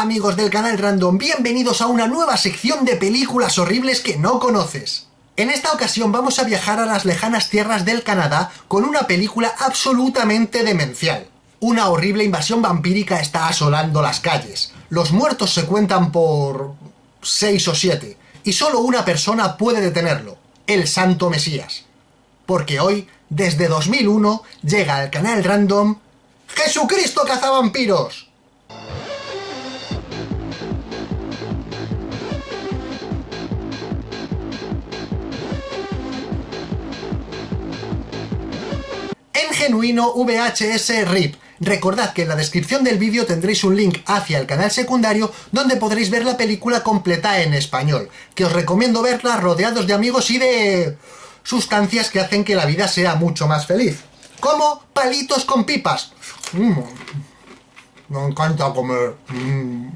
Hola amigos del canal Random, bienvenidos a una nueva sección de películas horribles que no conoces. En esta ocasión vamos a viajar a las lejanas tierras del Canadá con una película absolutamente demencial. Una horrible invasión vampírica está asolando las calles. Los muertos se cuentan por... 6 o 7. Y solo una persona puede detenerlo, el Santo Mesías. Porque hoy, desde 2001, llega al canal Random... ¡Jesucristo cazavampiros! Genuino VHS RIP. Recordad que en la descripción del vídeo tendréis un link hacia el canal secundario donde podréis ver la película completa en español, que os recomiendo verla rodeados de amigos y de... sustancias que hacen que la vida sea mucho más feliz. Como palitos con pipas. Mm. Me encanta comer. Mm.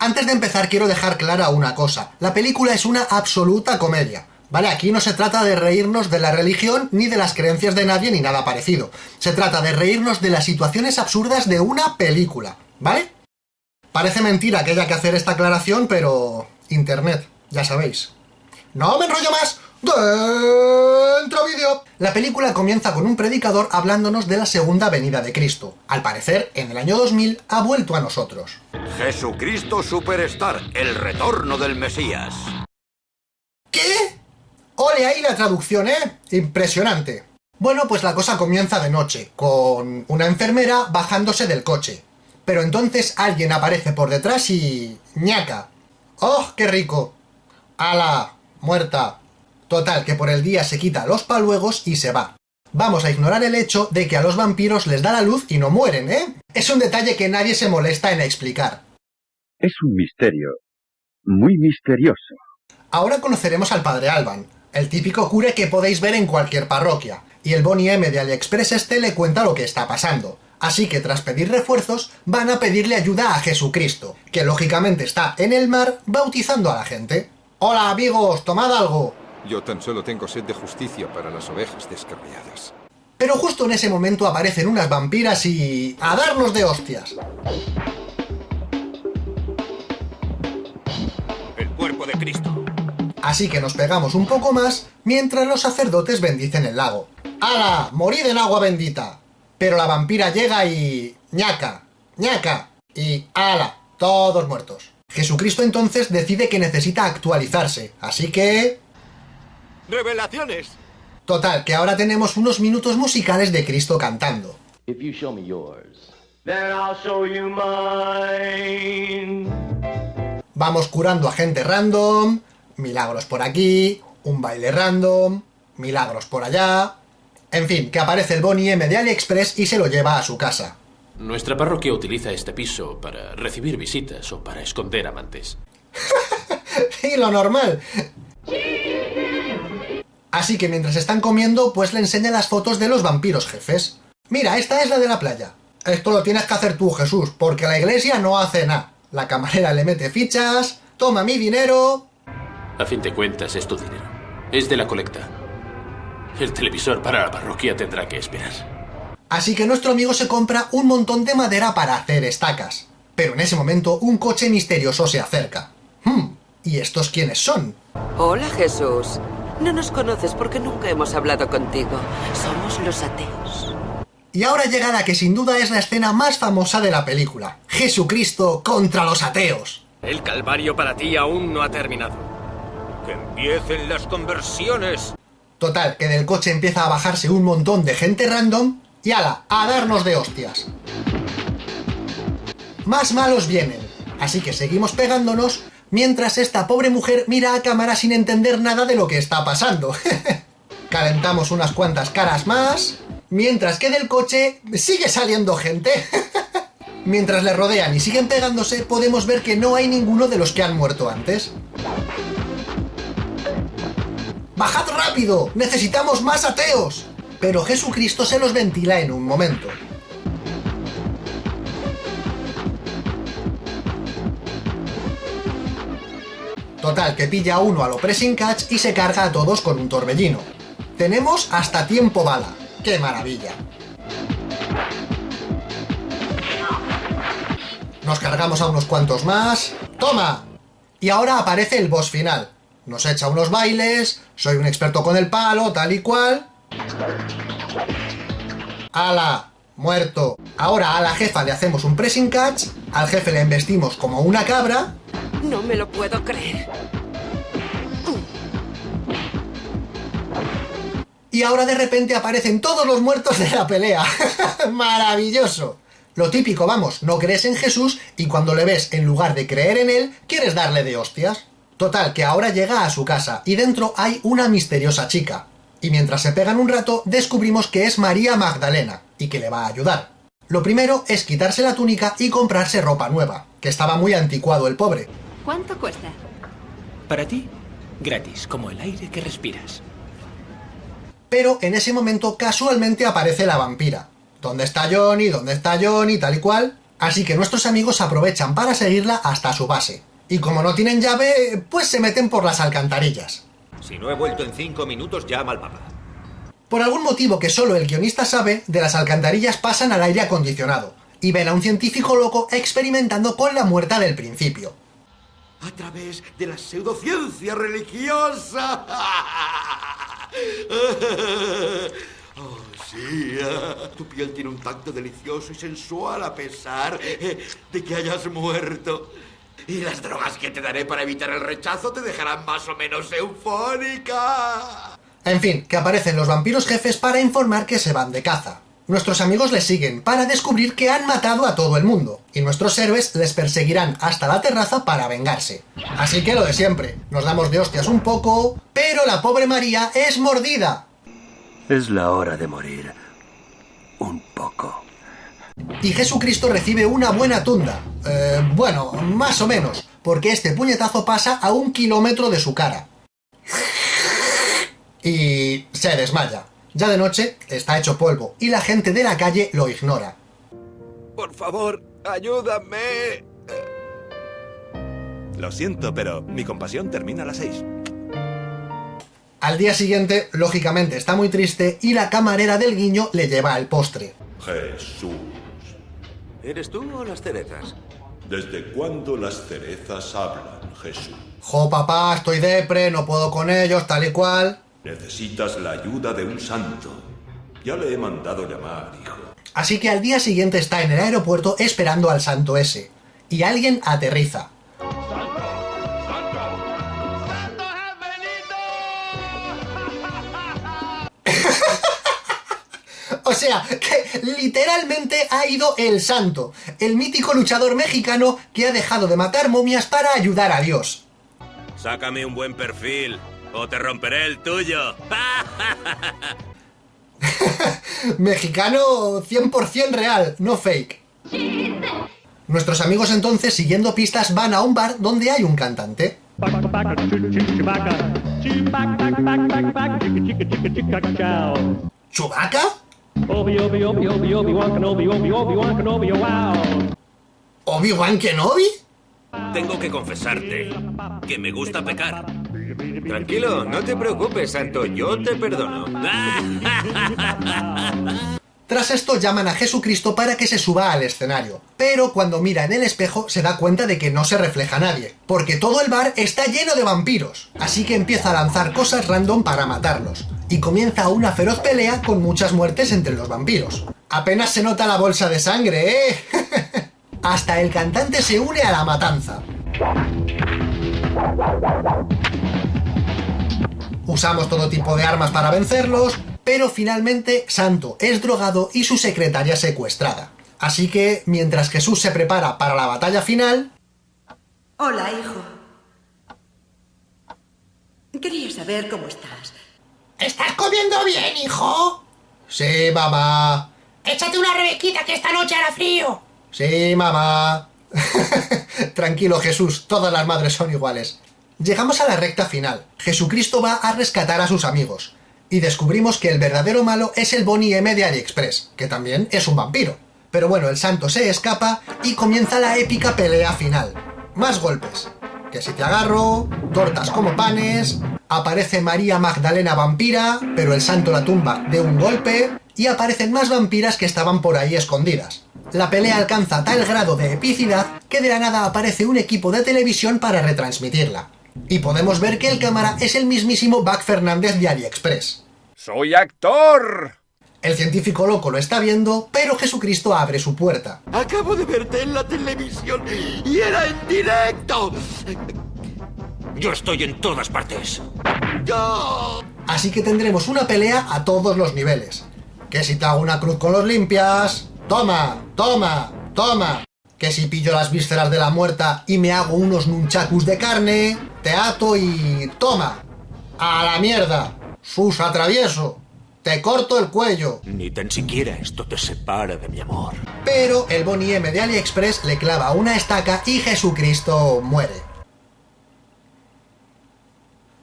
Antes de empezar quiero dejar clara una cosa. La película es una absoluta comedia. ¿Vale? Aquí no se trata de reírnos de la religión ni de las creencias de nadie ni nada parecido. Se trata de reírnos de las situaciones absurdas de una película, ¿vale? Parece mentira que haya que hacer esta aclaración, pero... Internet, ya sabéis. ¡No me enrollo más! ¡Dentro vídeo! La película comienza con un predicador hablándonos de la segunda venida de Cristo. Al parecer, en el año 2000 ha vuelto a nosotros. Jesucristo Superstar, el retorno del Mesías. ¡Ole ahí la traducción, eh! Impresionante. Bueno, pues la cosa comienza de noche, con una enfermera bajándose del coche. Pero entonces alguien aparece por detrás y... ¡ñaca! ¡Oh, qué rico! ¡Hala! ¡Muerta! Total, que por el día se quita los paluegos y se va. Vamos a ignorar el hecho de que a los vampiros les da la luz y no mueren, ¿eh? Es un detalle que nadie se molesta en explicar. Es un misterio. Muy misterioso. Ahora conoceremos al padre Alban, el típico cure que podéis ver en cualquier parroquia, y el Bonnie M de AliExpress este le cuenta lo que está pasando. Así que tras pedir refuerzos, van a pedirle ayuda a Jesucristo, que lógicamente está en el mar bautizando a la gente. ¡Hola amigos, tomad algo! Yo tan solo tengo sed de justicia para las ovejas descarriadas. Pero justo en ese momento aparecen unas vampiras y... ¡a darnos de hostias! El cuerpo de Cristo. Así que nos pegamos un poco más mientras los sacerdotes bendicen el lago. ¡Hala! ¡Morid en agua bendita! Pero la vampira llega y... ¡ñaca! ¡ñaca! Y ¡ala! Todos muertos. Jesucristo entonces decide que necesita actualizarse, así que... ¡Revelaciones! Total, que ahora tenemos unos minutos musicales de Cristo cantando. If you show me yours, then I'll show you mine. Vamos curando a gente random, milagros por aquí, un baile random, milagros por allá... En fin, que aparece el Bonnie M de AliExpress y se lo lleva a su casa. Nuestra parroquia utiliza este piso para recibir visitas o para esconder amantes. y lo normal. Así que mientras están comiendo, pues le enseña las fotos de los vampiros jefes. Mira, esta es la de la playa. Esto lo tienes que hacer tú, Jesús, porque la iglesia no hace nada. La camarera le mete fichas, toma mi dinero... A fin de cuentas, es tu dinero. Es de la colecta. El televisor para la parroquia tendrá que esperar. Así que nuestro amigo se compra un montón de madera para hacer estacas. Pero en ese momento un coche misterioso se acerca. Hmm, ¿y estos quiénes son? Hola Jesús. No nos conoces porque nunca hemos hablado contigo. Somos los ateos. Y ahora llega la que sin duda es la escena más famosa de la película. Jesucristo contra los ateos. El calvario para ti aún no ha terminado. ¡Que empiecen las conversiones! Total, que del coche empieza a bajarse un montón de gente random y ala, a darnos de hostias. Más malos vienen, así que seguimos pegándonos mientras esta pobre mujer mira a cámara sin entender nada de lo que está pasando. Calentamos unas cuantas caras más, mientras que del coche sigue saliendo gente. mientras le rodean y siguen pegándose, podemos ver que no hay ninguno de los que han muerto antes. ¡Bajad rápido! ¡Necesitamos más ateos! Pero Jesucristo se los ventila en un momento. Total, que pilla uno a lo pressing catch y se carga a todos con un torbellino. Tenemos hasta tiempo bala. ¡Qué maravilla! nos cargamos a unos cuantos más... ¡Toma! Y ahora aparece el boss final. Nos echa unos bailes, soy un experto con el palo, tal y cual... ¡Hala! Muerto. Ahora a la jefa le hacemos un pressing catch, al jefe le embestimos como una cabra... No me lo puedo creer. Y ahora de repente aparecen todos los muertos de la pelea. ¡Maravilloso! Lo típico, vamos, no crees en Jesús y cuando le ves, en lugar de creer en él, quieres darle de hostias. Total, que ahora llega a su casa y dentro hay una misteriosa chica. Y mientras se pegan un rato, descubrimos que es María Magdalena y que le va a ayudar. Lo primero es quitarse la túnica y comprarse ropa nueva, que estaba muy anticuado el pobre. ¿Cuánto cuesta? Para ti, gratis, como el aire que respiras. Pero en ese momento casualmente aparece la vampira. ¿Dónde está Johnny? ¿Dónde está Johnny? Tal y cual. Así que nuestros amigos aprovechan para seguirla hasta su base. Y como no tienen llave, pues se meten por las alcantarillas. Si no he vuelto en cinco minutos, llama al papá. Por algún motivo que solo el guionista sabe, de las alcantarillas pasan al aire acondicionado, y ven a un científico loco experimentando con la muerta del principio. A través de la pseudociencia religiosa. Oh, sí. ah, Tu piel tiene un tacto delicioso y sensual a pesar eh, de que hayas muerto. Y las drogas que te daré para evitar el rechazo te dejarán más o menos eufórica. En fin, que aparecen los vampiros jefes para informar que se van de caza. Nuestros amigos les siguen para descubrir que han matado a todo el mundo, y nuestros héroes les perseguirán hasta la terraza para vengarse. Así que lo de siempre, nos damos de hostias un poco, pero la pobre María es mordida. Es la hora de morir. Un poco. Y Jesucristo recibe una buena tunda. Eh, bueno, más o menos, porque este puñetazo pasa a un kilómetro de su cara. Y se desmaya. Ya de noche está hecho polvo y la gente de la calle lo ignora. Por favor, ayúdame. Lo siento, pero mi compasión termina a las seis. Al día siguiente, lógicamente está muy triste y la camarera del guiño le lleva el postre. Jesús, ¿Eres tú o las cerezas? ¿desde cuándo las cerezas hablan, Jesús? Jo papá, estoy depre, no puedo con ellos, tal y cual. Necesitas la ayuda de un santo. Ya le he mandado llamar, hijo. Así que al día siguiente está en el aeropuerto esperando al santo ese. Y alguien aterriza. O sea, que literalmente ha ido el santo, el mítico luchador mexicano que ha dejado de matar momias para ayudar a Dios. Sácame un buen perfil o te romperé el tuyo. Mexicano 100% real, no fake. Nuestros amigos entonces, siguiendo pistas, van a un bar donde hay un cantante. ¿Chubaca? ¿Obi-Wan Kenobi? Tengo que confesarte que me gusta pecar. Tranquilo, no te preocupes, Santo, yo te perdono. Tras esto llaman a Jesucristo para que se suba al escenario, pero cuando mira en el espejo se da cuenta de que no se refleja nadie, porque todo el bar está lleno de vampiros, así que empieza a lanzar cosas random para matarlos, y comienza una feroz pelea con muchas muertes entre los vampiros. Apenas se nota la bolsa de sangre, ¿eh? Hasta el cantante se une a la matanza. Usamos todo tipo de armas para vencerlos, pero finalmente Santo es drogado y su secretaria secuestrada. Así que, mientras Jesús se prepara para la batalla final... Hola, hijo. Quería saber cómo estás. ¿Estás comiendo bien, hijo? Sí, mamá. Échate una rebequita que esta noche hará frío. Sí, mamá. Tranquilo, Jesús, todas las madres son iguales. Llegamos a la recta final. Jesucristo va a rescatar a sus amigos. Y descubrimos que el verdadero malo es el Bonnie M de AliExpress, que también es un vampiro. Pero bueno, el santo se escapa y comienza la épica pelea final. Más golpes. Que si te agarro, tortas como panes, aparece María Magdalena vampira, pero el santo la tumba de un golpe, y aparecen más vampiras que estaban por ahí escondidas. La pelea alcanza tal grado de epicidad que de la nada aparece un equipo de televisión para retransmitirla. Y podemos ver que el cámara es el mismísimo Buck Fernández de AliExpress. ¡Soy actor! El científico loco lo está viendo, pero Jesucristo abre su puerta. Acabo de verte en la televisión y era en directo. Yo estoy en todas partes. ¡Yo! Así que tendremos una pelea a todos los niveles. Que si te hago una cruz con los limpias... ¡Toma! ¡Toma! ¡Toma! Que si pillo las vísceras de la muerta y me hago unos nunchakus de carne... Te ato y... ¡Toma! ¡A la mierda! ¡Sus atravieso! ¡Te corto el cuello! Ni tan siquiera esto te separa de mi amor. Pero el Bonnie M de AliExpress le clava una estaca y Jesucristo muere.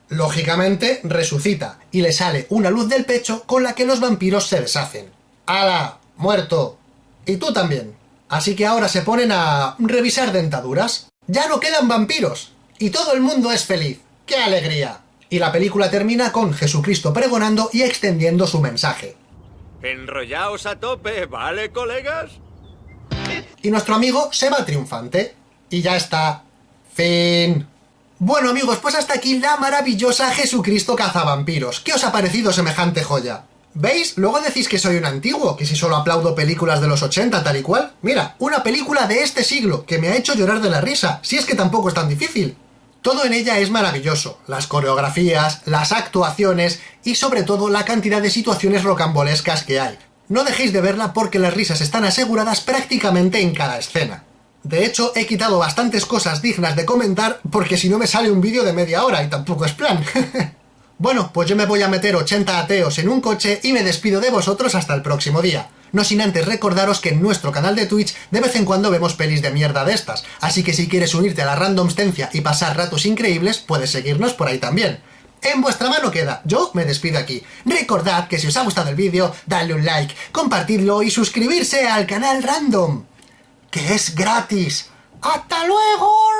Lógicamente, resucita y le sale una luz del pecho con la que los vampiros se deshacen. ¡Hala! ¡Muerto! Y tú también. Así que ahora se ponen a revisar dentaduras. ¡Ya no quedan vampiros! Y todo el mundo es feliz. ¡Qué alegría! Y la película termina con Jesucristo pregonando y extendiendo su mensaje. Enrollaos a tope, ¿vale, colegas? Y nuestro amigo se va triunfante. Y ya está. Fin. Bueno amigos, pues hasta aquí la maravillosa Jesucristo cazavampiros. ¿Qué os ha parecido semejante joya? ¿Veis? Luego decís que soy un antiguo, que si solo aplaudo películas de los 80 tal y cual. Mira, una película de este siglo, que me ha hecho llorar de la risa, si es que tampoco es tan difícil. Todo en ella es maravilloso, las coreografías, las actuaciones y sobre todo la cantidad de situaciones rocambolescas que hay. No dejéis de verla porque las risas están aseguradas prácticamente en cada escena. De hecho, he quitado bastantes cosas dignas de comentar porque si no me sale un vídeo de media hora y tampoco es plan. bueno, pues yo me voy a meter 80 ateos en un coche y me despido de vosotros hasta el próximo día. No sin antes recordaros que en nuestro canal de Twitch de vez en cuando vemos pelis de mierda de estas, así que si quieres unirte a la randomstencia y pasar ratos increíbles, puedes seguirnos por ahí también. En vuestra mano queda, yo me despido aquí. Recordad que si os ha gustado el vídeo, dadle un like, compartidlo y suscribirse al canal Random, que es gratis. ¡Hasta luego!